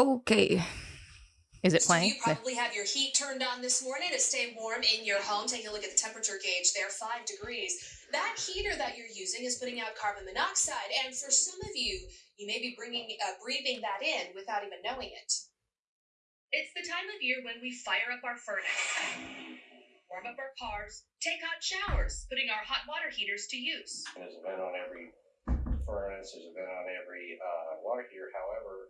Okay. Is it playing? So playing? you probably have your heat turned on this morning to stay warm in your home. Take a look at the temperature gauge there, five degrees. That heater that you're using is putting out carbon monoxide, and for some of you, you may be bringing, uh, breathing that in without even knowing it. It's the time of year when we fire up our furnace, warm up our cars, take hot showers, putting our hot water heaters to use. There's a vent on every furnace, there's a vent on every uh, water heater. However,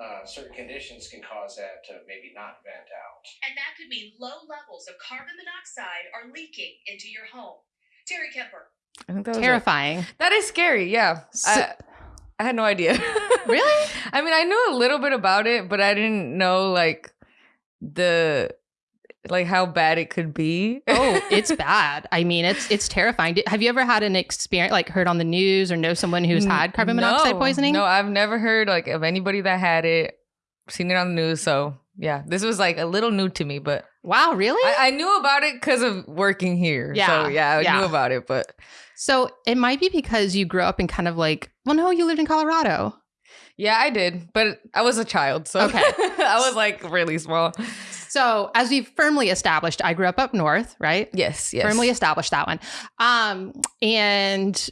uh, certain conditions can cause that to maybe not vent out. And that could mean low levels of carbon monoxide are leaking into your home. Terry Kemper, I think that was it. Terrifying. That is scary. Yeah. So- I, I had no idea. Really? I mean, I knew a little bit about it, but I didn't know like the like how bad it could be. Oh, it's bad. I mean, it's it's terrifying. Did- Have you ever had an experience like heard on the news or know someone who's had carbon monoxide poisoning? No, I've never heard like of anybody that had it. Seen it on the news, so yeah, this was like a little new to me, but Wow, really? I, I knew about it because of working here. Yeah, so yeah, I yeah. knew about it, but so it might be because you grew up in kind of like, well, no, you lived in Colorado. yeah, I did, but I was a child, so Okay. I was like really small. So as we've firmly established, I grew up up north, right? Yes, yes, Firmly established that one. Um, and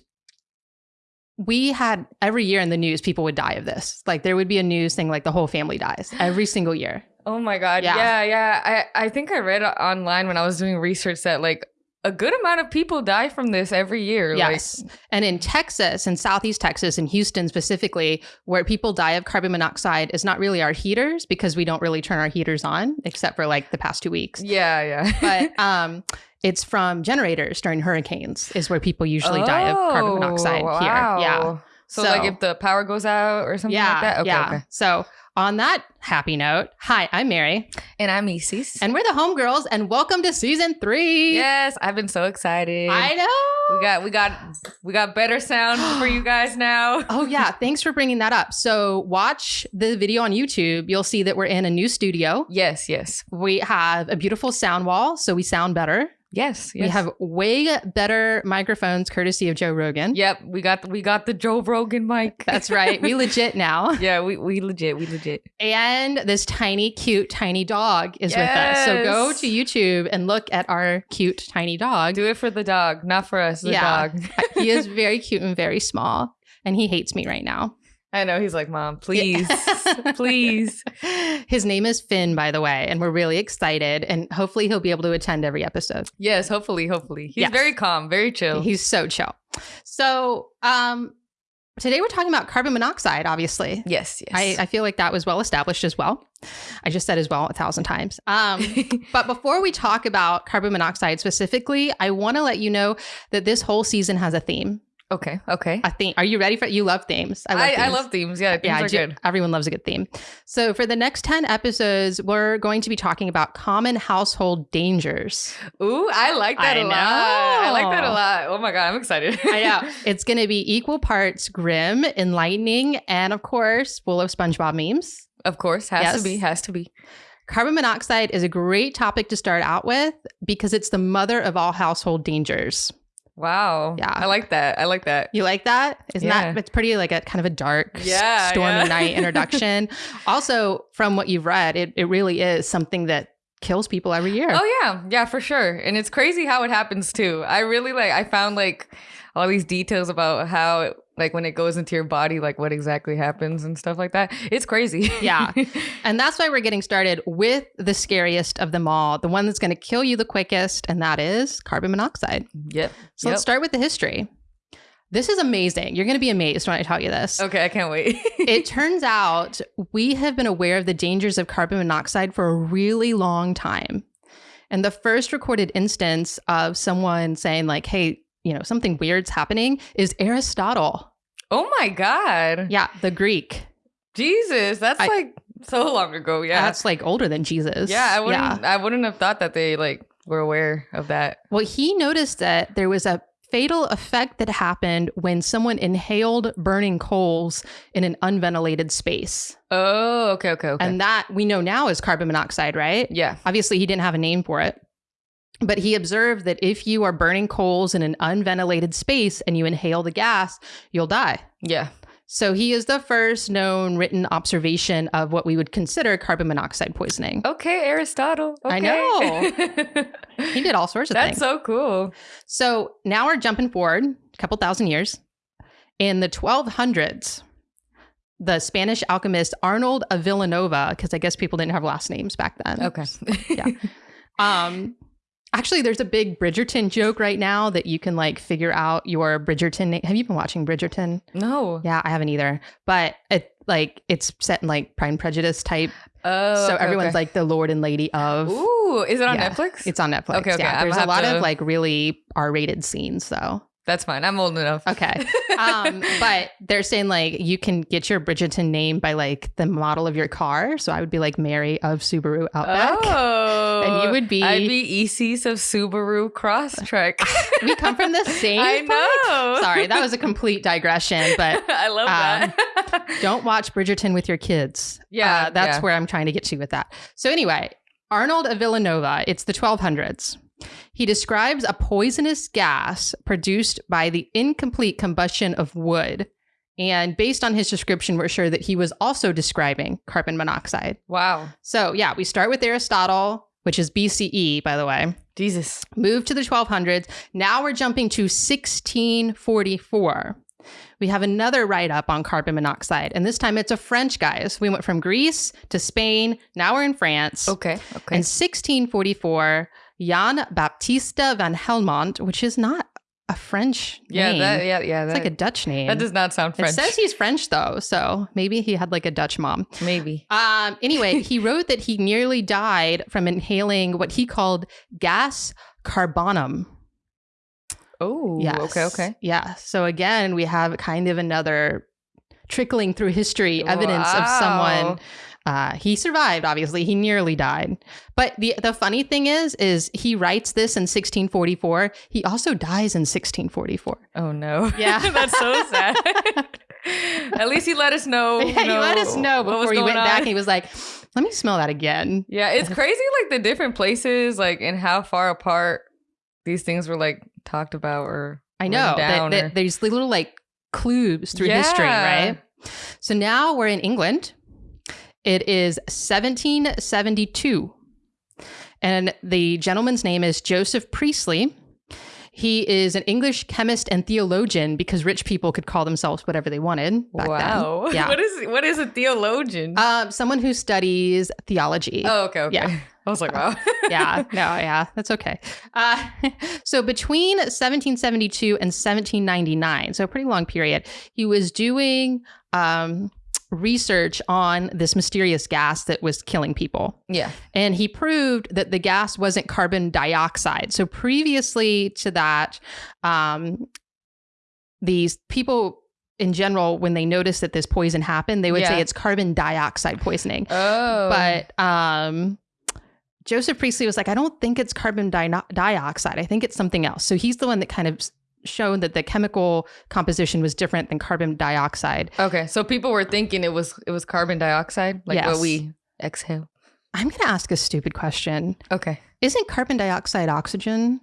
we had every year in the news, people would die of this. Like there would be a news thing like the whole family dies every single year. Oh my god. Yeah. Yeah, yeah. I I think I read online when I was doing research that like a good amount of people die from this every year. Yes. and in Texas, in Southeast Texas, in Houston specifically, where people die of carbon monoxide is not really our heaters because we don't really turn our heaters on except for like the past two weeks. Yeah, yeah. But um, it's from generators during hurricanes, is where people usually die of carbon monoxide Oh, here. Yeah. So, So- like if the power goes out or something yeah. like that. Okay, yeah. okay. So on that happy note, hi, I'm Mary, And I'm Isis. and we're the homegirls, and welcome to season three. yes, I've been so excited. I know. we got we got we got better sound for you guys now. Oh yeah, thanks for bringing that up. So watch the video on YouTube. You'll see that we're in a new studio. Yes, yes. We have a beautiful sound wall, so we sound better. Yes, yes. We have way better microphones, courtesy of Joe Rogan. Yep, we got we got the Joe Rogan mic. That's right. We legit now. yeah, we we legit, we legit. And this tiny, cute, tiny dog is with us. So go to YouTube and look at our cute, tiny dog. Do it for the dog, not for us, the Yeah. dog. he is very cute and very small, and he hates me right now. I know he's like, Mom, please, please. His name is Finn, by the way, and we're really excited. And hopefully, he'll be able to attend every episode. Yes, hopefully, hopefully. He's Yes. very calm, very chill. He's so chill. So, um, today we're talking about carbon monoxide, obviously. yes, yes. I, I feel like that was well established as well. I just said as well a thousand times. Um, but before we talk about carbon monoxide specifically, I want to let you know that this whole season has a theme. Okay, okay. A theme. Are you ready for? You love themes. I love. I, I themes. love themes. Yeah, themes yeah, good. everyone loves a good theme. So for the next 10 episodes, we're going to be talking about common household dangers. Ooh, I like that I a lot. I like that a lot. Oh my god, I'm excited. I know. it's going to be equal parts grim, enlightening, and of course, full of SpongeBob memes. of course, has Yes. to be, has to be. Carbon monoxide is a great topic to start out with because it's the mother of all household dangers. Wow. Yeah. I like that. I like that. You like that? Isn't Yeah. that it's pretty like a kind of a dark, Yeah, stormy yeah. night introduction. also, from what you've read, it, it really is something that kills people every year. Oh yeah, yeah, for sure. And it's crazy how it happens too. I really like. I found like all these details about how, it, like, when it goes into your body, like what exactly happens and stuff like that. It's crazy. Yeah. And that's why we're getting started with the scariest of them all, the one that's going to kill you the quickest, and that is carbon monoxide. yep. So Yep. let's start with the history. This is amazing. You're going to be amazed when I tell you this. Okay, I can't wait. it turns out we have been aware of the dangers of carbon monoxide for a really long time. And the first recorded instance of someone saying, like, hey, you know, something weird's happening is Aristotle. oh my god. Yeah, the Greek. Jesus, that's I- like so long ago. Yeah. That's like older than Jesus. yeah, I wouldn't I wouldn't have thought that they like were aware of that. Well, he noticed that there was a fatal effect that happened when someone inhaled burning coals in an unventilated space. Oh, okay, okay, okay. And that we know now is carbon monoxide, right? yeah. Obviously, he didn't have a name for it. But he observed that if you are burning coals in an unventilated space and you inhale the gas, you'll die. Yeah. So he is the first known written observation of what we would consider carbon monoxide poisoning. Okay, Aristotle. I know. He did all sorts of That's things. That's so cool. So now we're jumping forward a couple thousand years. In the 1200s, the Spanish alchemist Arnold of Villanova, because I guess people didn't have last names back then. Okay. Yeah. Um, actually, there's a big Bridgerton joke right now that you can like figure out your Bridgerton. name. Have you been watching Bridgerton? No. Yeah, I haven't either. But it like it's set in like Pride and Prejudice type. Oh. so okay, everyone's okay. like the Lord and Lady of. Ooh, is it on Yeah. Netflix? It's on Netflix. Okay, okay, Yeah, there's a lot have of like really R-rated scenes though. That's fine. I'm old enough. Okay. Um, but they're saying like you can get your Bridgerton name by like the model of your car. So I would be like Mary of Subaru Outback. Oh. And you would be- I'd be ECs of Subaru Crosstrek. We come from the same. I place. know. Sorry, that was a complete digression, but I love um, that. don't watch Bridgerton with your kids. Yeah, Uh, that's yeah. where I'm trying to get to with that. So anyway, Arnold of Villanova, it's the 1200s. He describes a poisonous gas produced by the incomplete combustion of wood. And based on his description, we're sure that he was also describing carbon monoxide. wow. So, yeah, we start with Aristotle, which is BCE, by the way. Jesus. Move to the 1200s. Now we're jumping to 1644. We have another write up on carbon monoxide, and this time it's a French guys. We went from Greece to Spain. Now we're in France. Okay. Okay. In 1644, Jan Baptista van Helmont, which is not a French yeah, name. that yeah, yeah. it's That, like a Dutch name. that does not sound French. it says he's French though, so maybe he had like a Dutch mom. Maybe. Um, anyway, he wrote that he nearly died from inhaling what he called gas carbonum. Oh. Yes. Okay. Okay. Yeah. So again, we have kind of another trickling through history evidence of someone. Uh, he survived. Obviously, he nearly died. But the the funny thing is, is he writes this in 1644. He also dies in 1644. Oh no. Yeah. That's so sad. At least he let us know. yeah, he let us know what was before he went back. on. And he was like, "Let me smell that again." Yeah, it's crazy like the different places, like and how far apart these things were like talked about or I know down that or- there's little like clues through history, right? So now we're in England. It is 1772. And the gentleman's name is Joseph Priestley. He is an English chemist and theologian because rich people could call themselves whatever they wanted back wow. then. Yeah. what is what is a theologian? um, someone who studies theology. oh, okay, okay. yeah. I was like, wow. yeah, no, yeah, that's okay. Uh, so between 1772 and 1799, so a pretty long period, he was doing um, research on this mysterious gas that was killing people. yeah. And he proved that the gas wasn't carbon dioxide. So previously to that, um, these people in general, when they noticed that this poison happened, they would Yeah. say it's carbon dioxide poisoning Oh. but um Joseph Priestley was like, I don't think it's carbon di- dioxide. I think it's something else. So he's the one that kind of s- showed that the chemical composition was different than carbon dioxide. Okay. So people were thinking it was it was carbon dioxide, like Yes. what we exhale. I'm going to ask a stupid question. Okay. Isn't carbon dioxide oxygen?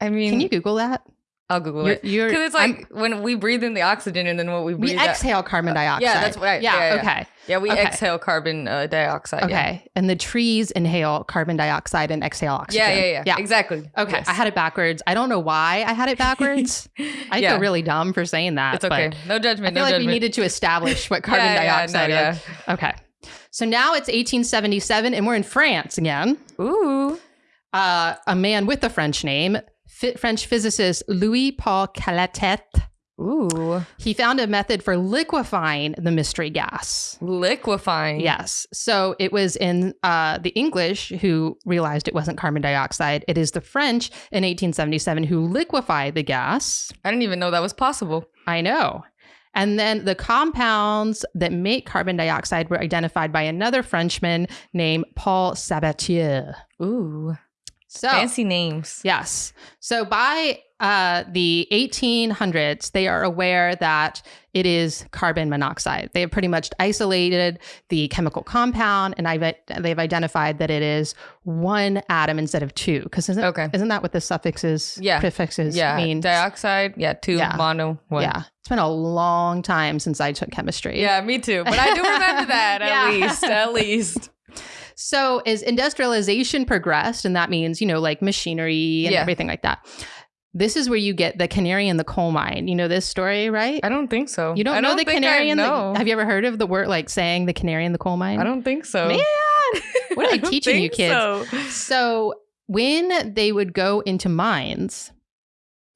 I mean Can you Google that? I'll Google You're- it. you're- Because it's like when we breathe in the oxygen and then what we We breathe out- exhale carbon dioxide. Yeah, that's right. Yeah, Yeah, yeah, yeah. okay. Yeah, we Okay. exhale carbon uh, dioxide. Okay. yeah. And the trees inhale carbon dioxide and exhale oxygen. Yeah, yeah, yeah. Yeah. Exactly. Okay. Yes. I had it backwards. I don't know why I had it backwards. I feel really dumb for saying that. It's okay. No judgment. I feel no like judgment. we needed to establish what carbon dioxide no, is. Okay. So now it's 1877 and we're in France again. Ooh. Uh, a man with a French name, French physicist Louis Paul Cailletet, Ooh. he found a method for liquefying the mystery gas. Liquefying. Yes. So it was in uh, the English who realized it wasn't carbon dioxide. It is the French in 1877 who liquefied the gas. I didn't even know that was possible. I know. And then the compounds that make carbon dioxide were identified by another Frenchman named Paul Sabatier. Ooh. So, Fancy names. yes. So by uh, the 1800s, they are aware that it is carbon monoxide. They have pretty much isolated the chemical compound, and I've, they've identified that it is one atom instead of two. Because isn't, Okay. isn't that what the suffixes, Yeah. prefixes yeah, mean? dioxide. Yeah, two Yeah. mono one. Yeah, it's been a long time since I took chemistry. Yeah, me too. But I do remember that at Yeah. least. At least. So as industrialization progressed, and that means, you know, like machinery and Yeah. everything like that. This is where you get the canary in the coal mine. You know this story, right? I don't think so. You don't, I know the canary I in know. the Have you ever heard of the word like saying the canary in the coal mine? I don't think so. Man, what are I don't teaching you kids? so. So when they would go into mines,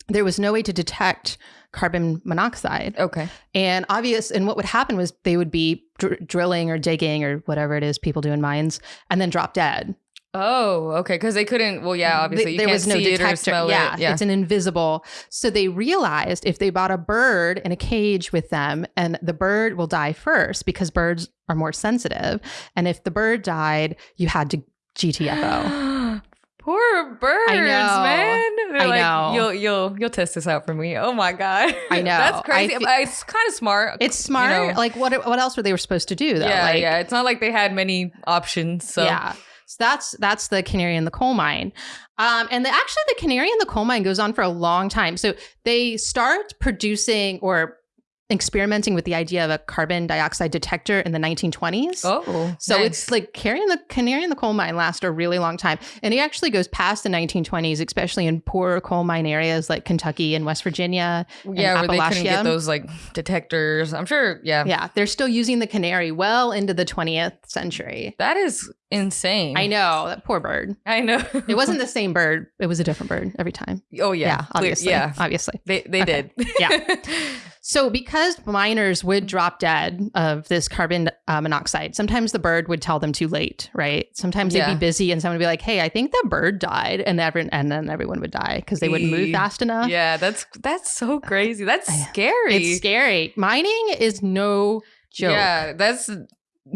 there was no way to detect carbon monoxide. Okay. And obvious, and what would happen was they would be dr- drilling or digging or whatever it is people do in mines, and then drop dead. Oh, okay. Because they couldn't. Well, yeah. Obviously, you there was no it detector. smell yeah, it. Yeah. it's an invisible. So they realized if they bought a bird in a cage with them, and the bird will die first because birds are more sensitive. And if the bird died, you had to GTFO. Poor birds, know. man. They're I like, know. You'll you'll you'll test this out for me. Oh my god. I know. That's crazy. fe- it's kind of smart. It's smart. You know. like what? What else were they were supposed to do though? yeah, like, yeah. It's not like they had many options. So Yeah. So that's that's the canary in the coal mine. Um, and the, actually, the canary in the coal mine goes on for a long time. So they start producing or experimenting with the idea of a carbon dioxide detector in the 1920s. Oh, So nice. it's like carrying the canary in the coal mine lasts a really long time. And it actually goes past the 1920s, especially in poor coal mine areas like Kentucky and West Virginia. yeah, where they couldn't get those like detectors. I'm sure. Yeah, Yeah, they're still using the canary well into the 20th century. that is insane. I know, that poor bird. I know. It wasn't the same bird. It was a different bird every time. oh yeah, Yeah, obviously. Yeah, obviously. they they Okay. did. Yeah. So, because miners would drop dead of this carbon uh, monoxide, sometimes the bird would tell them too late, right? Sometimes they'd be busy, and someone would be like, "Hey, I think the bird died," and every, and then everyone would die because they wouldn't move fast enough. yeah, that's that's so crazy. That's scary. It's scary. Mining is no joke. Yeah, that's you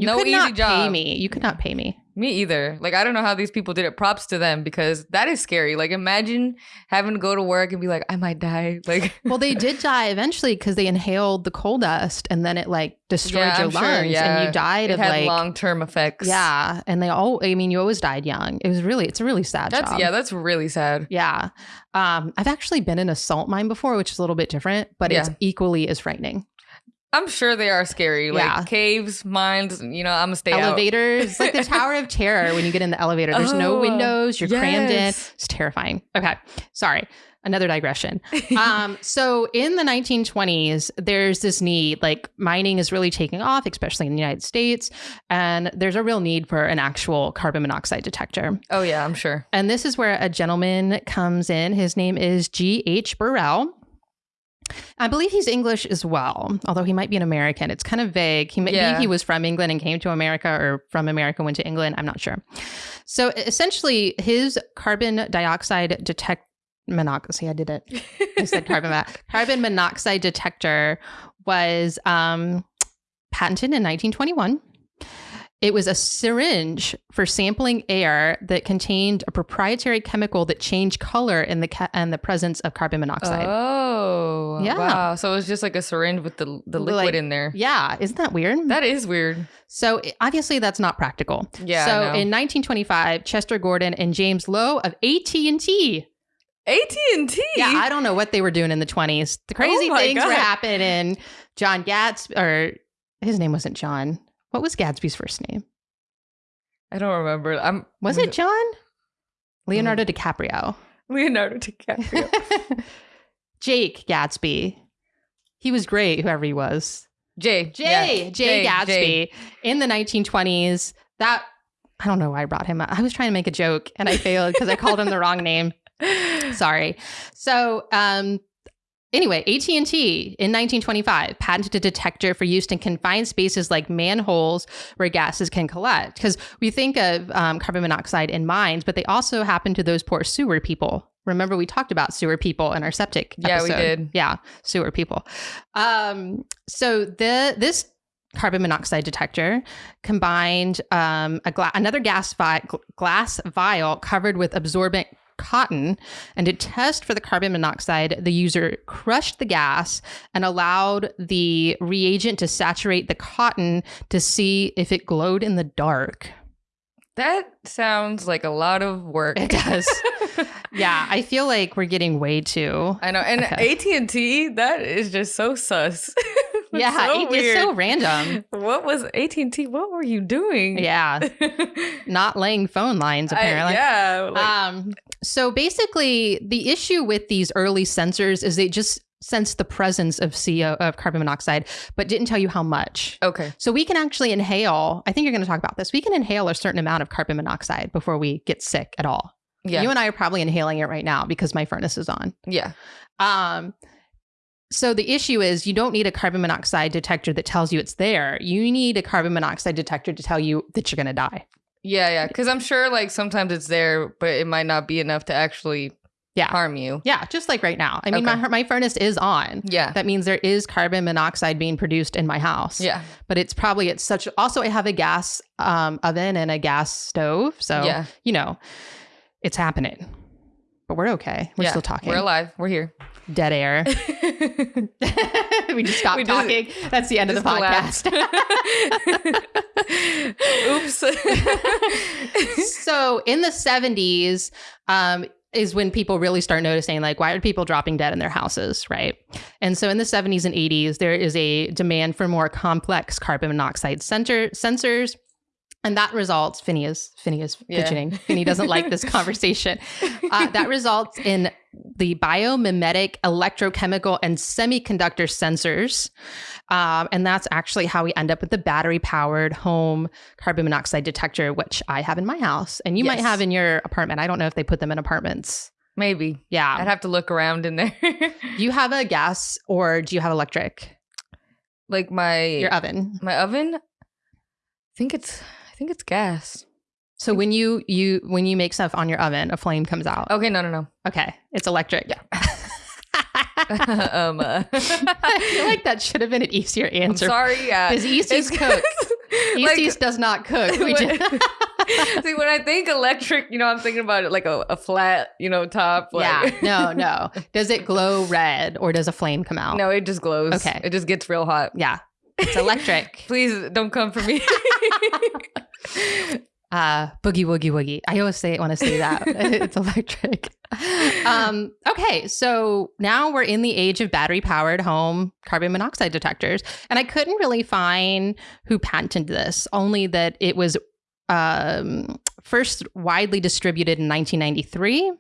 no could easy not job. pay me. You could not pay me. Me either. Like I don't know how these people did it. Props to them because that is scary. Like imagine having to go to work and be like, I might die. Like Well, they did die eventually because they inhaled the coal dust, and then it like destroyed Yeah, your I'm sure, lungs, yeah. and you died it of had like long term effects. Yeah, and they all. I mean, you always died young. It was really. It's a really sad That's job. yeah, that's really sad. Yeah. Um, I've actually been in a salt mine before, which is a little bit different, but it's equally as frightening. I'm sure they are scary. Like Yeah. caves, mines, you know, I'm gonna stay out. Elevators, like the Tower of Terror when you get in the elevator. There's no Oh, windows. You're crammed in. It's terrifying. Okay, sorry. Another digression. um, so in the 1920s, there's this need, like mining is really taking off, especially in the United States, and there's a real need for an actual carbon monoxide detector. Oh yeah, I'm sure. And this is where a gentleman comes in. His name is G.H. Burrell. I believe he's English as well, although he might be an American. It's kind of vague. He maybe Yeah. he was from England and came to America, or from America went to England. I'm not sure. So essentially, his carbon dioxide detect monoxide. See, I did it. I said carbon mo- carbon monoxide detector was um, patented in 1921. It was a syringe for sampling air that contained a proprietary chemical that changed color in the ca- and the presence of carbon monoxide. Oh Yeah. Wow. So it was just like a syringe with the the liquid Like- in there. yeah, isn't that weird? That is weird. so obviously that's not practical. Yeah. so in 1925, Chester Gordon and James Lowe of AT&T. AT&T. Yeah, I don't know what they were doing in the 20s. The crazy Oh things were God. happening. John Gatsby, or his name wasn't John. What was Gatsby's first name? I don't remember. I'm Was it John? Leonardo DiCaprio. Leonardo DiCaprio? Jake Gatsby. He was great, whoever he was. Jay. Jay, Yeah. Jay, Gatsby Jay. in the 1920s. That I don't know why I brought him up. I was trying to make a joke and I failed because I called him the wrong name. Sorry. So, um, anyway, AT&T in 1925 patented a detector for use in confined spaces like manholes where gases can collect. Because we think of um, carbon monoxide in mines, but they also happen to those poor sewer people. Remember, we talked about sewer people in our septic. Yeah, we did. Yeah, sewer people. Um, so the this carbon monoxide detector combined um, a gla- another gas vi- glass vial covered with absorbent cotton. And to test for the carbon monoxide, the user crushed the gas and allowed the reagent to saturate the cotton to see if it glowed in the dark. That sounds like a lot of work. It does. yeah, I feel like we're getting way too. I know. And Okay. AT and T, that is just so sus. Yeah, so it- it's so random. What was AT and T? What were you doing? Yeah, not laying phone lines apparently. I, yeah. Like, um, so basically, the issue with these early sensors is they just sense the presence of CO of carbon monoxide, but didn't tell you how much. okay. So we can actually inhale. I think you're going to talk about this. We can inhale a certain amount of carbon monoxide before we get sick at all. Yeah. You and I are probably inhaling it right now because my furnace is on. yeah. Um, so the issue is you don't need a carbon monoxide detector that tells you it's there. You need a carbon monoxide detector to tell you that you're going to die. Yeah. Yeah. Because I'm sure like sometimes it's there, but it might not be enough to actually Yeah. harm you. Yeah, just like right now. I mean, Okay. my my furnace is on. Yeah. That means there is carbon monoxide being produced in my house. Yeah. But it's probably it's such also I have a gas um, oven and a gas stove. So yeah. you know, it's happening. But we're okay. We're Yeah. still talking. We're alive. We're here. Dead air. we just stopped We just- talking. That's the end of the podcast. Oops. so in the 70s um, is when people really start noticing like why are people dropping dead in their houses right and so in the 70s and 80s there is a demand for more complex carbon monoxide center sensors and that results Phineas is Yeah. fidgeting. Finney doesn't like this conversation. Uh, that results in the biomimetic, electrochemical, and semiconductor sensors. Um, and that's actually how we end up with the battery powered home carbon monoxide detector, which I have in my house and you might have in your apartment. I don't know if they put them in apartments. Maybe. Yeah. I'd have to look around in there. do you have a gas or do you have electric? like my Your oven. my oven. I think it's think it's gas. So when you you when you make stuff on your oven, a flame comes out. Okay, no, no, no. Okay, it's electric. Yeah. um, uh, I feel like that should have been an easier I'm answer. sorry. Yeah, Because Easties cook. Like- Easties does not cook. We when- just, See, when I think electric, you know, I'm thinking about it like a, a flat, you know, top. yeah, no, no. Does it glow red or does a flame come out? no, it just glows. Okay. it just gets real hot. Yeah, it's electric. Please don't come for me. Uh, boogie woogie woogie. I always say it when I say that. it's electric. Um, okay, so now we're in the age of battery powered home carbon monoxide detectors. And I couldn't really find who patented this, only that it was um, first widely distributed in 1993.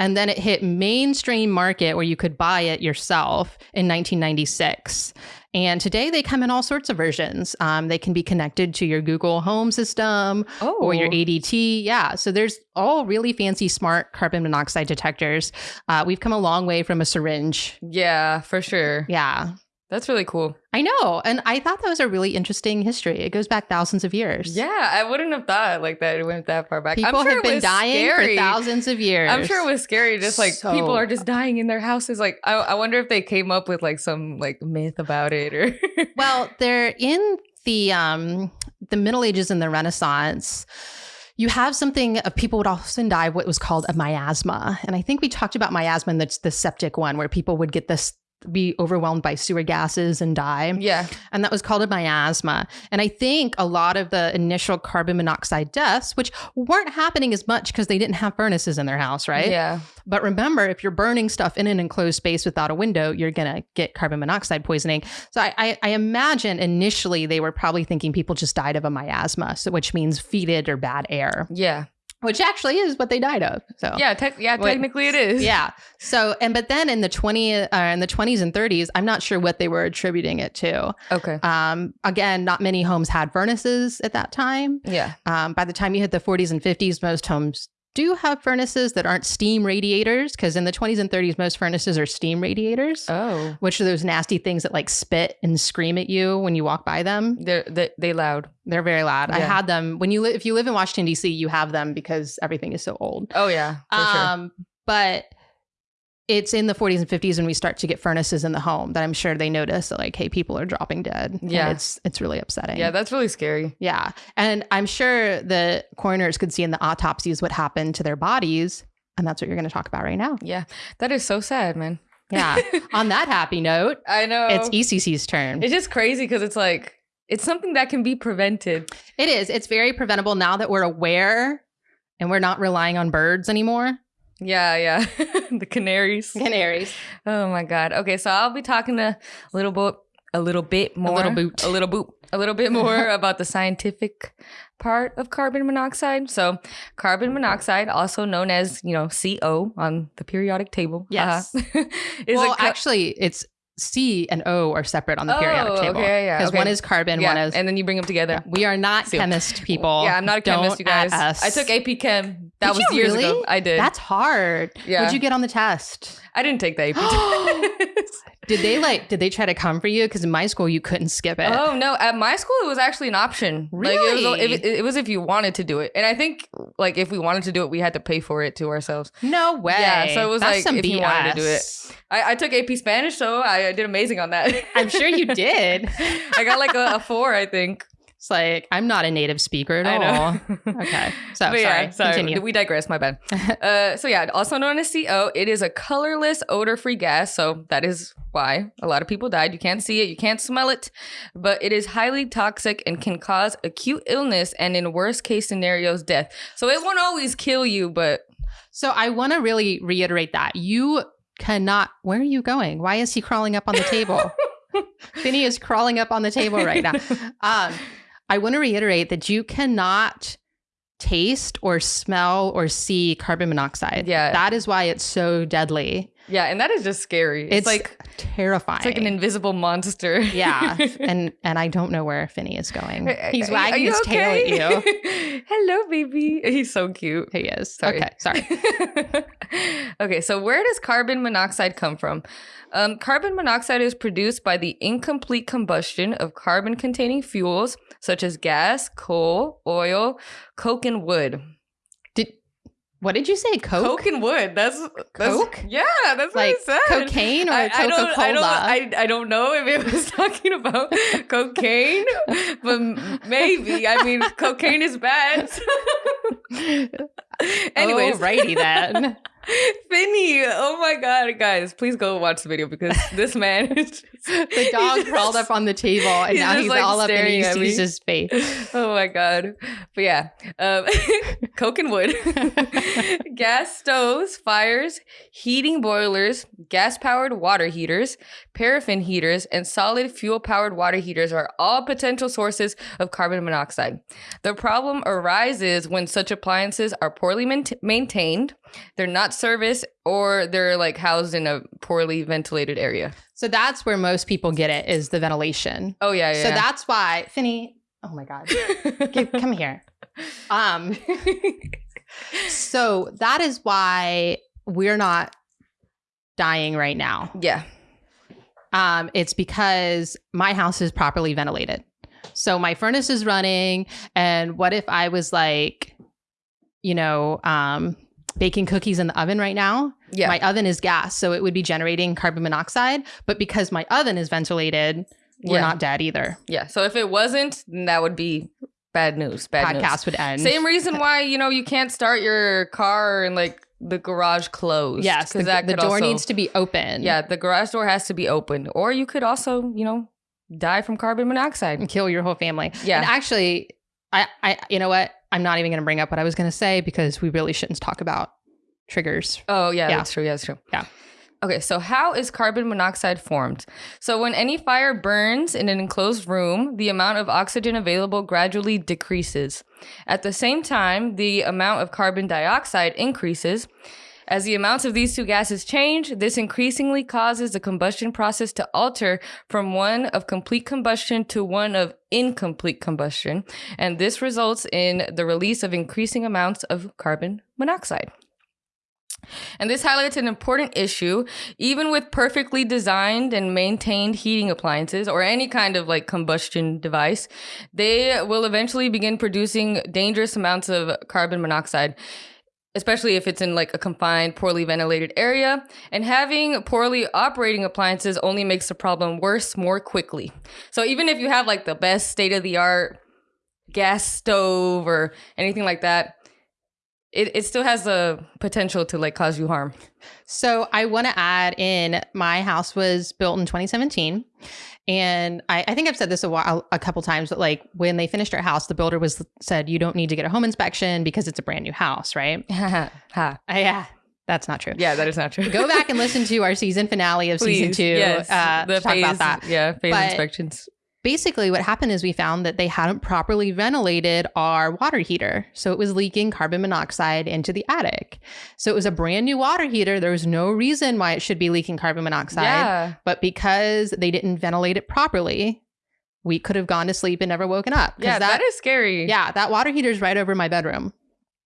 And then it hit mainstream market where you could buy it yourself in 1996. And today they come in all sorts of versions. Um, they can be connected to your Google Home system oh, or your ADT. Yeah. So there's all really fancy, smart carbon monoxide detectors. Uh, we've come a long way from a syringe. Yeah, for sure. Yeah. That's really cool. I know. And I thought that was a really interesting history. It goes back thousands of years. Yeah, I wouldn't have thought like that. It went that far back. People I'm sure have been dying scary. for thousands of years. I'm sure it was scary. Just like So- people are just dying in their houses. Like I, I wonder if they came up with like some like myth about it or. well, they're in the um the Middle Ages and the Renaissance. You have something uh, people would often die of what was called a miasma, and I think we talked about miasma in the, the septic one, where people would get this be overwhelmed by sewer gases and die, yeah, and that was called a miasma. And I think a lot of the initial carbon monoxide deaths, which weren't happening as much because they didn't have furnaces in their house, right? Yeah, But remember, if you're burning stuff in an enclosed space without a window, you're going to get carbon monoxide poisoning. So I, I, I imagine initially they were probably thinking people just died of a miasma, so which means fetid or bad air, yeah, which actually is what they died of. So yeah. Tec- yeah, technically it is. yeah. So and but then in the 20 uh, in the 20s and 30s, I'm not sure what they were attributing it to. Okay. Um, again, not many homes had furnaces at that time. Yeah. Um, by the time you hit the 40s and 50s, most homes do have furnaces that aren't steam radiators because in the 20s and 30s, most furnaces are steam radiators, Oh, which are those nasty things that like spit and scream at you when you walk by them. they're they, they loud. They're very loud. I had them when you li- if you live in Washington D.C., you have them because everything is so old. Oh yeah, for sure. Um, but it's in the 40s and 50s when we start to get furnaces in the home that I'm sure they notice that like, hey, people are dropping dead. Yeah. it's it's really upsetting. Yeah, that's really scary. Yeah. And I'm sure the coroners could see in the autopsies what happened to their bodies. And that's what you're going to talk about right now. Yeah. That is so sad, man. Yeah. On that happy note, I know. it's ECC's turn. It's just crazy because it's like it's something that can be prevented. It is. It's very preventable now that we're aware and we're not relying on birds anymore. Yeah, yeah. the canaries. Canaries. Oh my god. Okay, so I'll be talking a little bit a little bit more a little boot. a little boot a little bit more about the scientific part of carbon monoxide. So, carbon monoxide, also known as, you know, CO on the periodic table. Yes. uh-huh, is well, actually, it's C and O are separate on the periodic Oh, table. okay, yeah, Because okay. one is carbon, yeah, one is. and then you bring them together. we are not chemist people. Yeah, I'm not a chemist, Don't you guys. I took AP Chem. That Did was years really? ago. I did. That's hard. Yeah. What'd you get on the test? I didn't take the AP test. Did they like? Did they try to come for you? Because in my school, you couldn't skip it. Oh no! At my school, it was actually an option. Like, it, was, Really? it, it was if you wanted to do it, and I think like if we wanted to do it, we had to pay for it to ourselves. no way. Yeah, so it was That's like some if BS. you wanted to do it. I, I took AP Spanish, so I did amazing on that. I'm sure you did. I got like a, a four, I think. It's like I'm not a native speaker at I all. Okay, so But sorry. yeah, sorry. Continue. We digress. My bad. uh, so yeah, also known as CO, it is a colorless, odor-free gas. So that is why a lot of people died. You can't see it, you can't smell it, but it is highly toxic and can cause acute illness and, in worst case scenarios, death. So it won't always kill you, but So I want to really reiterate that you cannot. Where are you going? Why is he crawling up on the table? Finney is crawling up on the table right now. Um, I want to reiterate that you cannot taste or smell or see carbon monoxide. Yeah. that is why it's so deadly. Yeah, and that is just scary. It's, It's, like terrifying. it's like an invisible monster. yeah, and and I don't know where Finney is going. He's wagging his tail at you. Hello, baby. He's so cute. He is. Sorry. Okay, sorry. okay, so where does carbon monoxide come from? Um, carbon monoxide is produced by the incomplete combustion of carbon containing fuels such as gas, coal, oil, coke, and wood. What did you say? Coke? Coke and wood. That's, that's Coke? Yeah, that's Like what it said. cocaine or I, I Coca don't, I, don't, Cola? I, I don't know if it was talking about cocaine, but maybe. I mean, cocaine is bad. Anyways, righty then. Finny, oh my god, guys, please go watch the video because this man is just, the dog he's crawled up on the table and he's now he's like, all up and staring he at his face. Oh my god. But yeah, um, coke and wood, gas stoves, fires, heating boilers, gas powered water heaters, paraffin heaters, and solid fuel powered water heaters are all potential sources of carbon monoxide. The problem arises when such appliances are poorly maint- maintained, they're not serviced, or they're like housed in a poorly ventilated area. So that's where most people get it is the ventilation. Oh yeah, yeah. So that's why Finny. Oh my god, Give- come here. Um. So that is why we're not dying right now. yeah. Um, it's because my house is properly ventilated. So my furnace is running. And what if I was like, you know, um, baking cookies in the oven right now? Yeah. My oven is gas, so it would be generating carbon monoxide. But because my oven is ventilated, we're Yeah. not dead either. Yeah. So if it wasn't, then that would be bad news. Bad news. Podcast would end. Same reason why you know you can't start your car and like the garage closed. Yes, the, because that the door also- needs to be open. Yeah, the garage door has to be open, or you could also you know die from carbon monoxide. and kill your whole family. Yeah. And actually, I, I, you know what? I'm not even going to bring up what I was going to say because we really shouldn't talk about triggers. Oh yeah, Yeah. that's true. Yeah, that's true. Yeah. Okay, so how is carbon monoxide formed? So when any fire burns in an enclosed room, the amount of oxygen available gradually decreases. At the same time, the amount of carbon dioxide increases. As the amounts of these two gases change, this increasingly causes the combustion process to alter from one of complete combustion to one of incomplete combustion, and this results in the release of increasing amounts of carbon monoxide. And this highlights an important issue. Even with perfectly designed and maintained heating appliances or any kind of like combustion device, they will eventually begin producing dangerous amounts of carbon monoxide. Especially if it's in like a confined, poorly ventilated area. And having poorly operating appliances only makes the problem worse more quickly. So even if you have like the best state of the art gas stove or anything like that, it, it still has the potential to like cause you harm. So I want to add in my house was built in 2017. And I, I think I've said this a while a couple times, but like when they finished our house, the builder was said you don't need to get a home inspection because it's a brand new house, right? ha. Uh, yeah, that's not true. Yeah, that is not true. Go back and listen to our season finale of season two. Yes, uh, the to talk about that. Yeah, phase But- inspections. Basically what happened is we found that they hadn't properly ventilated our water heater so it was leaking carbon monoxide into the attic so it was a brand new water heater there was no reason why it should be leaking carbon monoxide Yeah. but because they didn't ventilate it properly we could have gone to sleep and never woken up. Yeah, that is scary. yeah that water heater is right over my bedroom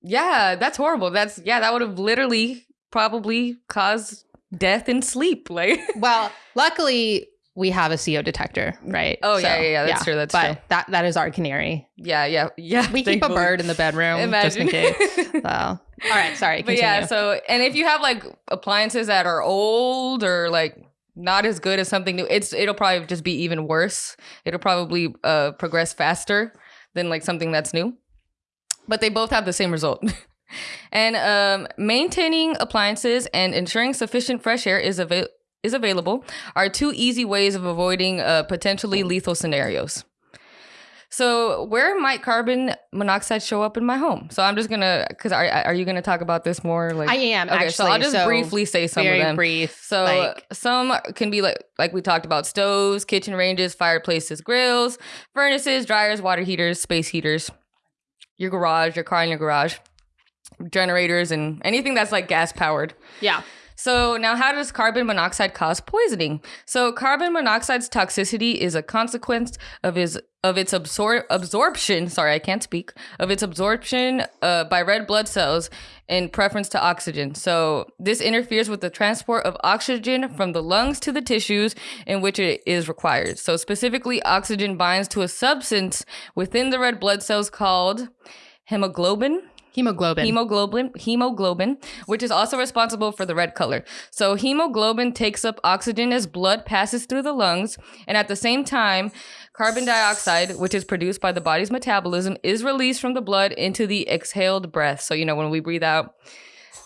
Yeah, that's horrible. That's yeah, that would have literally probably caused death in sleep. Like well luckily we have a co detector right Oh, yeah, yeah, yeah, that's true, that's but true. that that is our canary yeah, yeah, yeah. we keep a bird in the bedroom Imagine. just in case so all right sorry but yeah, so and if you have like appliances that are old or like not as good as something new, it's it'll probably just be even worse. It'll probably uh progress faster than like something that's new. But they both have the same result. and um maintaining appliances and ensuring sufficient fresh air is available is available are two easy ways of avoiding uh, potentially lethal scenarios. So, where might carbon monoxide show up in my home? So, I'm just gonna, because are, are you gonna talk about this more? Like, I am okay, actually. so I'll just briefly say some of them. brief. So, like, some can be like, like we talked about stoves, kitchen ranges, fireplaces, grills, furnaces, dryers, water heaters, space heaters, your garage, your car in your garage, generators, and anything that's like gas powered. yeah, So now how does carbon monoxide cause poisoning? So carbon monoxide's toxicity is a consequence of his of its absor- absorption, sorry, I can't speak, of its absorption uh, by red blood cells in preference to oxygen. So this interferes with the transport of oxygen from the lungs to the tissues in which it is required. So specifically oxygen binds to a substance within the red blood cells called hemoglobin hemoglobin. hemoglobin hemoglobin which is also responsible for the red color. So hemoglobin takes up oxygen as blood passes through the lungs and at the same time carbon dioxide which is produced by the body's metabolism is released from the blood into the exhaled breath. So you know when we breathe out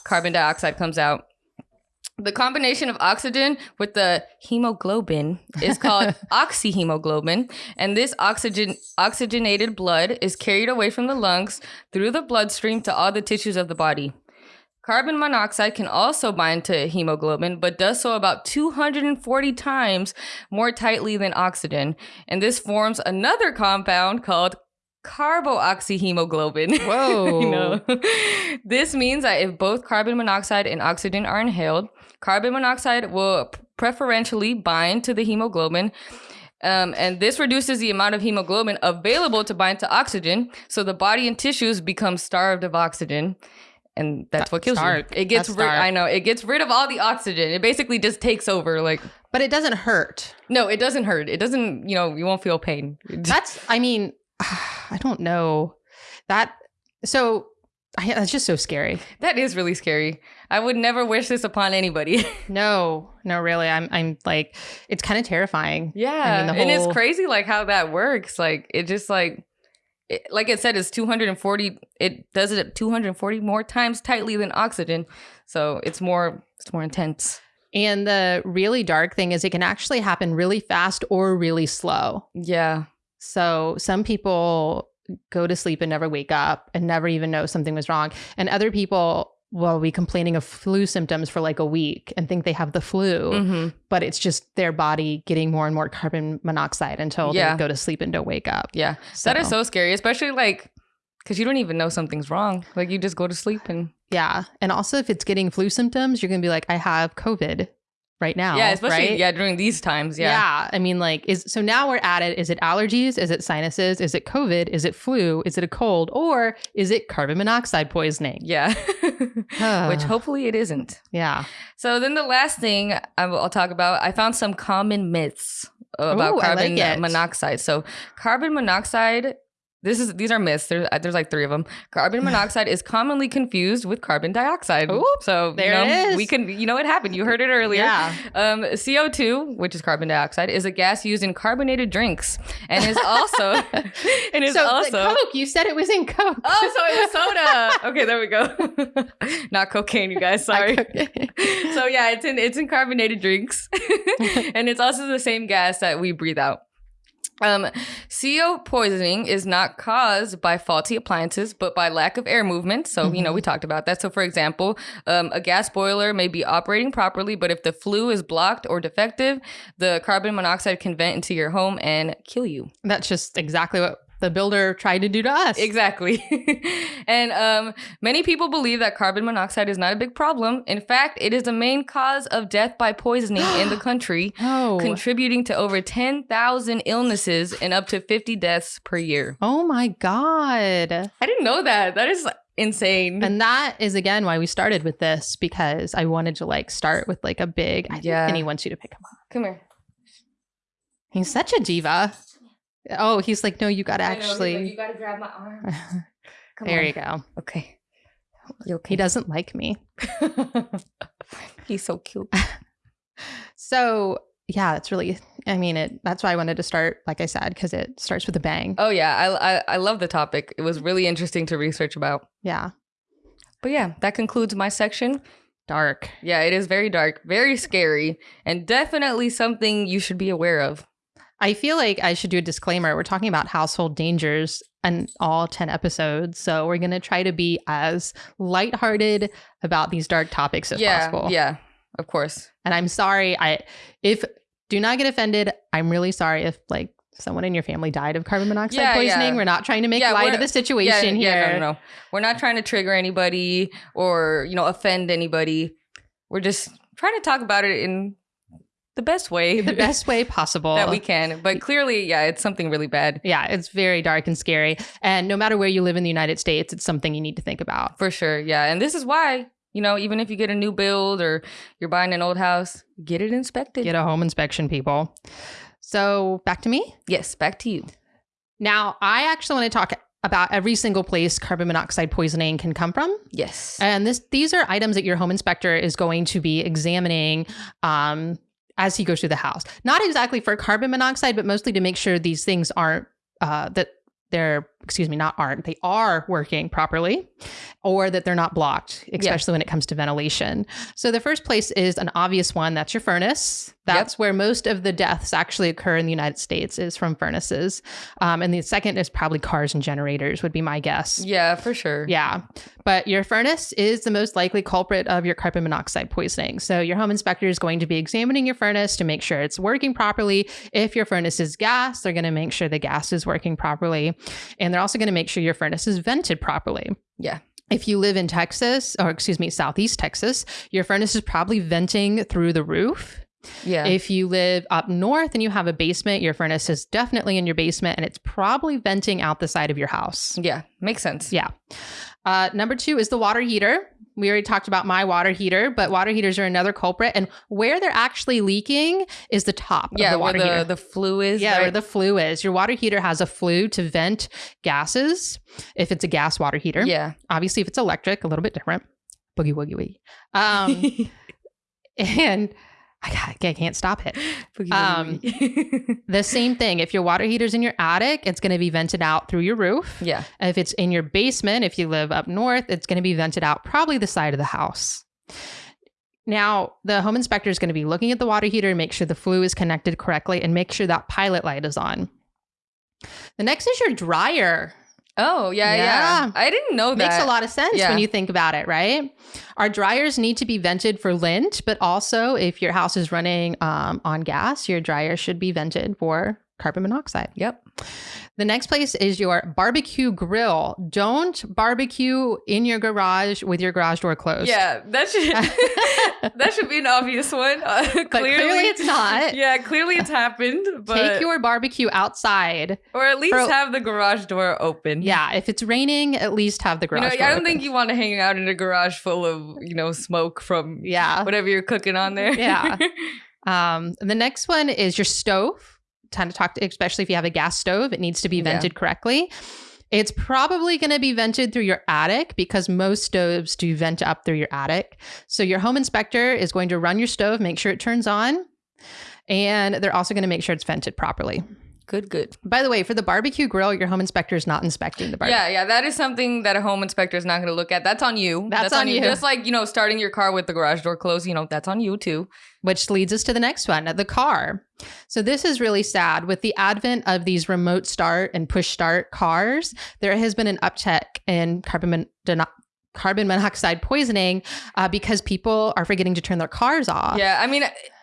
carbon dioxide comes out the combination of oxygen with the hemoglobin is called oxyhemoglobin, and this oxygen oxygenated blood is carried away from the lungs through the bloodstream to all the tissues of the body. Carbon monoxide can also bind to hemoglobin, but does so about 240 times more tightly than oxygen, and this forms another compound called carboxyhemoglobin. Whoa. You know? this means that if both carbon monoxide and oxygen are inhaled, carbon monoxide will preferentially bind to the hemoglobin. Um, and this reduces the amount of hemoglobin available to bind to oxygen. So the body and tissues become starved of oxygen. And that's what kills dark. you. It gets rid. I know it gets rid of all the oxygen. It basically just takes over. Like but it doesn't hurt. no, it doesn't hurt. It doesn't. You know, you won't feel pain. That's. I mean, I don't know that. So I, that's just so scary. that is really scary. I would never wish this upon anybody. No, no, really. I'm. I'm like, it's kind of terrifying. Yeah, the and it's crazy like how that works. Like it just like it, like I said, it's 240. It does it 240 more times tightly than oxygen, so it's more it's more intense. And the really dark thing is, it can actually happen really fast or really slow. Yeah, So some people go to sleep and never wake up and never even know something was wrong. And other people will be complaining of flu symptoms for like a week and think they have the flu, hmm but it's just their body getting more and more carbon monoxide until Yeah. they go to sleep and don't wake up. yeah. That is so scary, especially like because you don't even know something's wrong. Like you just go to sleep and Yeah. And also if it's getting flu symptoms, you're going to be like, I have COVID right now. yeah, especially right? yeah during these times. Yeah. Yeah, I mean, like, is so now we're at it. Is it allergies? Is it sinuses? Is it COVID? Is it flu? Is it a cold? Or is it carbon monoxide poisoning? yeah. Which hopefully it isn't. Yeah. So then the last thing I will- I'll talk about, I found some common myths about Ooh, carbon like monoxide. So carbon monoxide, this is these are myths. There's there's like three of them. Carbon monoxide is commonly confused with carbon dioxide. So there you know, it is. we can you know it happened. You heard it earlier. Yeah. Um, CO2, which is carbon dioxide, is a gas used in carbonated drinks and is also and is so also Coke, you said it was in Coke. Oh, so it was soda. okay, there we go. Not cocaine, you guys. Sorry. so yeah, it's in it's in carbonated drinks, and it's also the same gas that we breathe out. Um, CO poisoning is not caused by faulty appliances, but by lack of air movement. So, you know, we talked about that. So, for example, um, a gas boiler may be operating properly, but if the flue is blocked or defective, the carbon monoxide can vent into your home and kill you. That's just exactly what the builder tried to do to us. Exactly. and um, many people believe that carbon monoxide is not a big problem. In fact, it is the main cause of death by poisoning in the country, Oh. contributing to over 10,000 illnesses and up to 50 deaths per year. oh my God. I didn't know that. That is insane. And that is again why we started with this because I wanted to like start with like a big I Yeah. think and he wants you to pick him up. Come here. He's such a diva. Oh, he's like, no, you gotta I know, like, actually you gotta grab my arm. Come there on. you go. Okay. You okay? He doesn't like me. He's so cute. So yeah, it's really I mean it that's why I wanted to start, like I said, because it starts with a bang. Oh yeah, I, I I love the topic. It was really interesting to research about. Yeah. But yeah, that concludes my section. Dark. Yeah, it is very dark, very scary, and definitely something you should be aware of. I feel like I should do a disclaimer. We're talking about household dangers and all 10 episodes. So we're going to try to be as lighthearted about these dark topics as yeah, possible. yeah, of course. And I'm sorry. I, if, do not get offended. I'm really sorry if like someone in your family died of carbon monoxide Yeah, poisoning. yeah. We're not trying to make Yeah, light of the situation here. Yeah, no, no, no. We're not trying to trigger anybody or you know offend anybody. We're just trying to talk about it in the best way, The best way possible. that we can. But clearly, yeah, it's something really bad yeah, it's very dark and scary. And no matter where you live in the United States, it's something you need to think about. for sure. Yeah, and this is why you know even if you get a new build or you're buying an old house, get it inspected. Get a home inspection, people. So back to me. yes, back to you. Now, I actually want to talk about every single place carbon monoxide poisoning can come from. Yes. And this these are items that your home inspector is going to be examining um, as he goes through the house. Not exactly for carbon monoxide, but mostly to make sure these things aren't uh, that they're excuse me not aren't they are working properly or that they're not blocked especially when it comes to ventilation so the first place is an obvious one that's your furnace that's where most of the deaths actually occur in the united states is from furnaces um, and the second is probably cars and generators would be my guess yeah, for sure. yeah. But your furnace is the most likely culprit of your carbon monoxide poisoning. So your home inspector is going to be examining your furnace to make sure it's working properly. If your furnace is gas, they're going to make sure the gas is working properly. And they're also going to make sure your furnace is vented properly. Yeah. If you live in Texas, or excuse me, Southeast Texas, your furnace is probably venting through the roof. Yeah. If you live up north and you have a basement, your furnace is definitely in your basement and it's probably venting out the side of your house. yeah. Makes sense. Yeah. Uh, number two is the water heater. We already talked about my water heater, but water heaters are another culprit. And where they're actually leaking is the top Yeah, of the where water the, heater. the flue is. yeah, where the flue is. Your water heater has a flue to vent gases if it's a gas water heater. yeah. Obviously, if it's electric, a little bit different. Boogie woogie woogie. Um, and I, I can't stop it. Um. The same thing. If your water heater's in your attic, it's going to be vented out through your roof. yeah. If it's in your basement, if you live up north, it's going to be vented out probably the side of the house. Now, the home inspector is going to be looking at the water heater and make sure the flue is connected correctly and make sure that pilot light is on. The next is your dryer. Oh, yeah, yeah. Yeah. I didn't know that. Makes a lot of sense Yeah. when you think about it, right? Our dryers need to be vented for lint, but also if your house is running um, on gas, your dryer should be vented for carbon monoxide. Yep. The next place is your barbecue grill. Don't barbecue in your garage with your garage door closed. Yeah, that should that should be an obvious one. Uh, But clearly, it's not. Yeah, clearly it's happened. But Take your barbecue outside. or at least for- have the garage door open. Yeah, if it's raining, at least have the You garage know, door I don't open. think you want to hang out in a garage full of you know smoke from Yeah. whatever you're cooking on there. Yeah. Um, the next one is your stove. Time to talk to, especially if you have a gas stove, it needs to be Yeah. vented correctly. It's probably going to be vented through your attic because most stoves do vent up through your attic. So your home inspector is going to run your stove, make sure it turns on, and they're also going to make sure it's vented properly. Good, good. By the way, for the barbecue grill, your home inspector is not inspecting the barbecue. Yeah, yeah, that is something that a home inspector is not going to look at. That's on you. That's on you. Just like, you know, starting your car with the garage door closed, you know, that's on you too. Which leads us to the next one the car. So, this is really sad. With the advent of these remote start and push start cars, there has been an uptick in carbon, mon- carbon monoxide poisoning uh, because people are forgetting to turn their cars off. Yeah, I mean,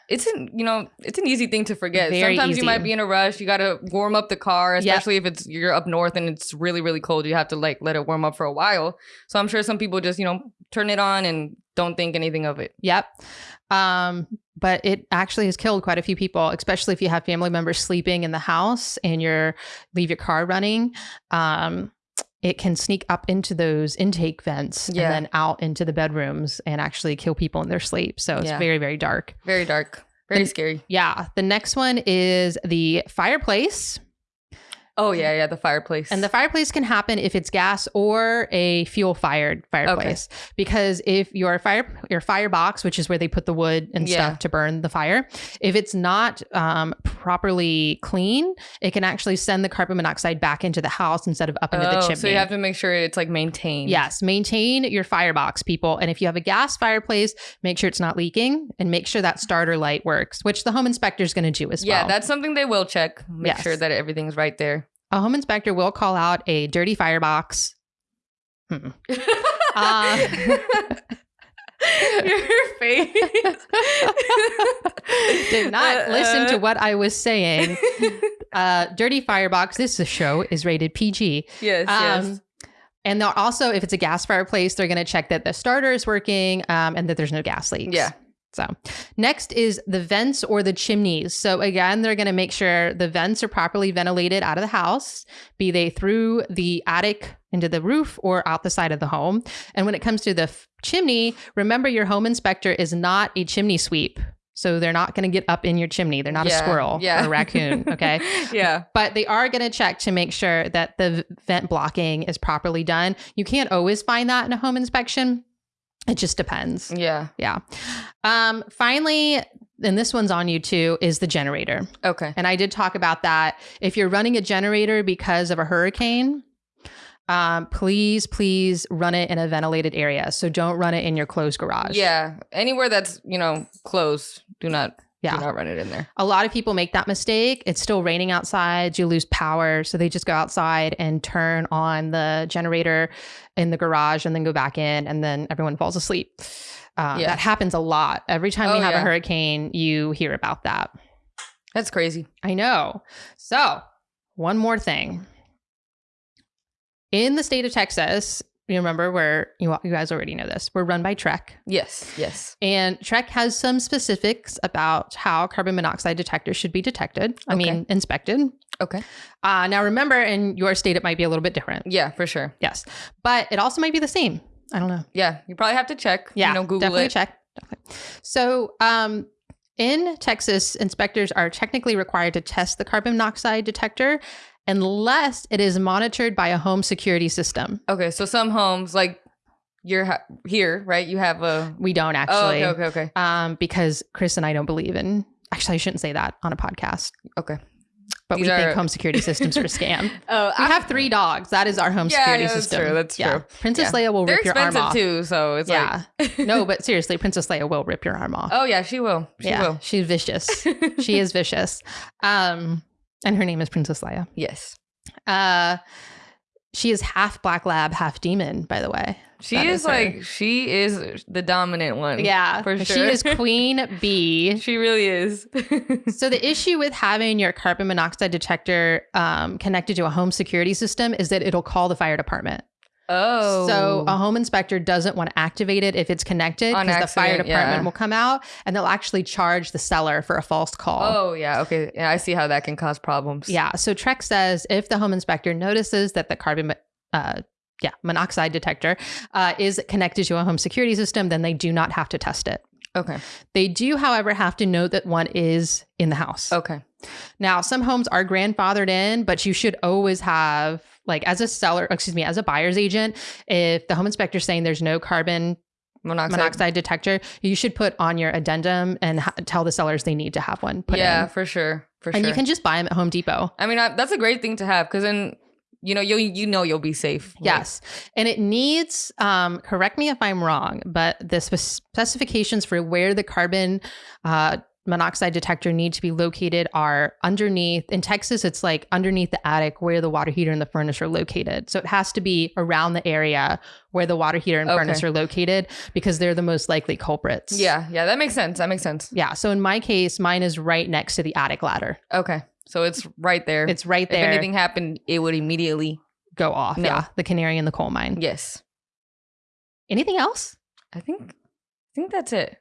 it's an you know it's an easy thing to forget. Very Sometimes easy. you might be in a rush. You got to warm up the car, Yep. especially if it's you're up north and it's really really cold. You have to like let it warm up for a while. So I'm sure some people just you know turn it on and don't think anything of it. Yep. Um, but it actually has killed quite a few people, especially if you have family members sleeping in the house and you're leave your car running. Um, it can sneak up into those intake vents Yeah. and then out into the bedrooms and actually kill people in their sleep. So it's Yeah. very, very dark. Very dark. Very And- scary. Yeah. The next one is the fireplace. Oh yeah, yeah. The fireplace. And the fireplace can happen if it's gas or a fuel fired fireplace. Because if your fire your firebox, which is where they put the wood and Yeah. stuff to burn the fire, if it's not um, properly clean, it can actually send the carbon monoxide back into the house instead of up into the Oh, chimney. so you have to make sure it's like maintained. Yes, maintain your firebox, people. And if you have a gas fireplace, make sure it's not leaking and make sure that starter light works, which the home inspector is going to do as Yeah, well. Yeah, that's something they will check. Make Yes. sure that everything's right there. A home inspector will call out a dirty firebox. Hmm. Uh, Your face. Did not listen to what I was saying. Uh, dirty firebox. This show is rated PG. Yes, yes. Um, and they'll also, if it's a gas fireplace, they're going to check that the starter is working um, and that there's no gas leaks. Yeah. So next is the vents or the chimneys. So again, they're going to make sure the vents are properly ventilated out of the house, be they through the attic into the roof or out the side of the home. And when it comes to the chimney, remember your home inspector is not a chimney sweep. So they're not going to get up in your chimney. They're not Yeah, a squirrel yeah. or a raccoon. Okay. yeah. but they are going to check to make sure that the vent blocking is properly done. You can't always find that in a home inspection. It just depends. Yeah. Yeah. Um, finally, and this one's on you too, is the generator. Okay. And I did talk about that. If you're running a generator because of a hurricane, um, please, please run it in a ventilated area. So don't run it in your closed garage. Yeah. Anywhere that's, you know, closed, do not Yeah. do not run it in there. A lot of people make that mistake. It's still raining outside. You lose power. So they just go outside and turn on the generator in the garage and then go back in, and then everyone falls asleep. Uh, Yeah. That happens a lot. Every time we Oh, have a hurricane, you hear about that. That's crazy. I know. So, one more thing. In the state of Texas, you remember where you, you guys already know this, we're run by TREC. Yes. Yes. And TREC has some specifics about how carbon monoxide detectors should be detected. I Okay. mean, inspected. Okay. Uh, now, remember, in your state, it might be a little bit different. Yeah, for sure. Yes. But it also might be the same. I don't know. Yeah. You probably have to check. Yeah. You know, Google definitely it. check. Definitely. So, um, in Texas, inspectors are technically required to test the carbon monoxide detector unless it is monitored by a home security system. Okay. So some homes, like you're ha- here, right? You have a. We don't Oh, actually. okay. Okay. Okay. Um, because Chris and I don't believe in. Actually, I shouldn't say that on a podcast. Okay. But These we think home security systems are a scam. Oh, We have three dogs. That is our home Yeah, security yeah, that's system. true, that's yeah. true. Princess Yeah. Leia will They're rip your arm off. too, so it's yeah. like. no, but seriously, Princess Leia will rip your arm off. Oh yeah, she will. She yeah, will. she's vicious. she is vicious. Um, and her name is Princess Leia. Yes. Uh, she is half black lab, half demon. By the way, She is, is like she is the dominant one. yeah, for sure. She is Queen Bee. She really is. So the issue with having your carbon monoxide detector um, connected to a home security system is that it'll call the fire department. Oh. So a home inspector doesn't want to activate it if it's connected because the fire department yeah. will come out and they'll actually charge the seller for a false call. Oh yeah. Okay. Yeah, I see how that can cause problems. Yeah. So TREC says if the home inspector notices that the carbon, uh, yeah, monoxide detector uh, is connected to a home security system, then they do not have to test it. Okay. They do, however, have to note that one is in the house. Okay. Now, some homes are grandfathered in, but you should always have like as a seller, excuse me, as a buyer's agent, if the home inspector is saying there's no carbon Monoxide. monoxide detector, you should put on your addendum and ha- tell the sellers they need to have one put yeah, in. for sure. For And sure. And you can just buy them at Home Depot. I mean, I, that's a great thing to have because then you know you you know you'll be safe. Like, Yes. And it needs, um, correct me if I'm wrong, but the spec- specifications for where the carbon uh, monoxide detector need to be located are underneath. In Texas, it's like underneath the attic where the water heater and the furnace are located. So it has to be around the area where the water heater and Okay. furnace are located because they're the most likely culprits. Yeah, yeah, that makes sense. That makes sense. Yeah. So in my case, mine is right next to the attic ladder. Okay, so it's right there. It's right there if anything happened, it would immediately. go off. No. Yeah. The canary in the coal mine. Yes, Anything else? I think. I think that's it.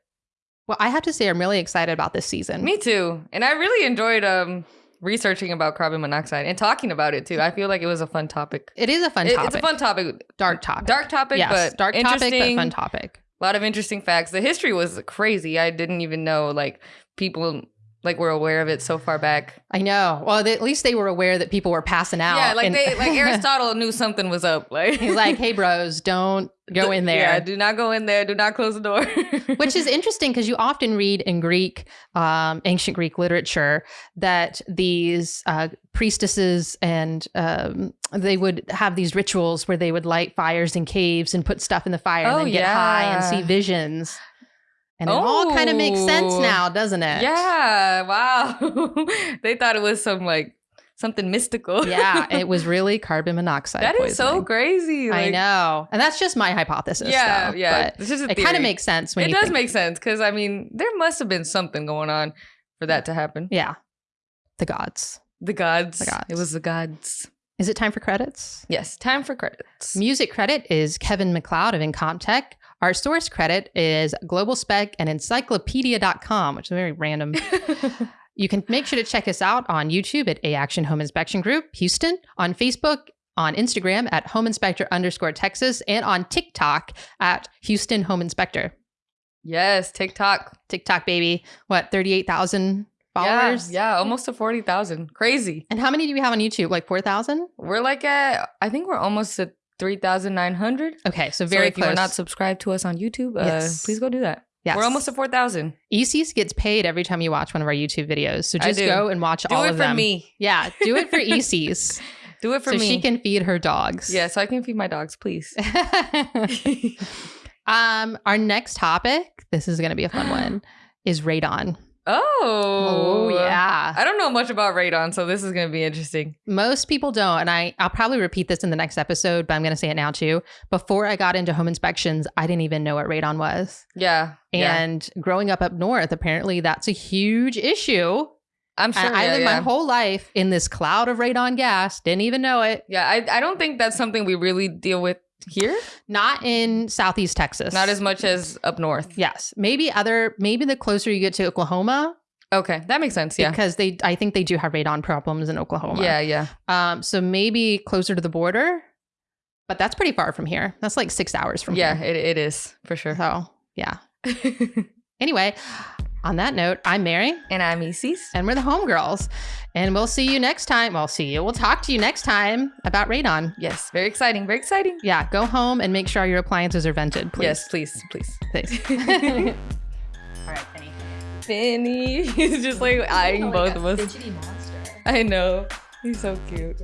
Well, I have to say, I'm really excited about this season. Me too. And I really enjoyed um researching about carbon monoxide and talking about it too. I feel like it was a fun topic. It is a fun It- topic. it's a fun topic. dark topic. Dark topic, yes, but dark topic, but fun topic. A lot of interesting facts. The history was crazy. I didn't even know like people like we're aware of it so far back. I know. Well, they, at least they were aware that people were passing out. Yeah, like and- they like Aristotle knew something was up. Like He's like, "Hey, bros, don't go in there. Yeah, do not go in there. Do not close the door. Which is interesting because you often read in Greek, um, ancient Greek literature, that these uh, priestesses and um, they would have these rituals where they would light fires in caves and put stuff in the fire and Oh, then get high and see visions. And it all kind of makes sense Oh. now, doesn't it? yeah, wow. they thought it was some like something mystical. yeah, it was really carbon monoxide. That is so poisoning. crazy. I know, and that's just my hypothesis. Yeah, though, yeah. but This is a it kind of makes sense when It does make sense because I mean, there must have been something going on for that to happen. Yeah, the gods. The gods. The gods. It was the gods. Is it time for credits? Yes. Time for credits. Music credit is Kevin MacLeod of Incompetech. Our source credit is Global Spec and Encyclopedia.com, which is very random. You can make sure to check us out on YouTube at A Action Home Inspection Group Houston, on Facebook, on Instagram at Home Inspector underscore Texas, and on TikTok at Houston Home Inspector. yes. TikTok. TikTok, baby. What, 38,000 followers? Yeah, yeah, almost to forty thousand. Crazy. And how many do we have on YouTube? Like 4,000? We're like at. I think we're almost at three thousand nine hundred. Okay, so Very very if you're not subscribed to us on YouTube, uh, Yes. please go do that. yes. We're almost at four thousand. ECs gets paid every time you watch one of our YouTube videos. So just go and watch Do all of them. Do it for me. Yeah, do it for ECs. Do it for so me. she can feed her dogs. Yeah, so I can feed my dogs, please. um, our next topic, this is going to be a fun one, is radon. Oh. oh yeah. I don't know much about radon, so this is going to be interesting. Most people don't, and I I'll probably repeat this in the next episode, but I'm going to say it now too. Before I got into home inspections, I didn't even know what radon was. Yeah. yeah. And growing up up north, apparently that's a huge issue. I'm sure. I yeah, lived yeah. my whole life in this cloud of radon gas, didn't even know it. Yeah, I, I don't think that's something we really deal with here. Not in Southeast Texas. Not as much as up north. Yes, maybe other. Maybe the closer you get to Oklahoma, Okay, that makes sense. Yeah. because they, I think they do have radon problems in Oklahoma. Yeah, yeah. Um. So maybe closer to the border, but that's pretty far from here. That's like six hours from Yeah, here. it, it is for sure. So yeah. Anyway, on that note, I'm Mary, and I'm Isis. and we're the homegirls, and we'll see you next time. We'll see you. We'll talk to you next time about radon. Yes, very exciting. Very exciting. Yeah, go home and make sure your appliances are vented, please. Yes, please, please. please. All right, Penny. Finny, he's just like oh eyeing both of us. monster. I know. He's so cute.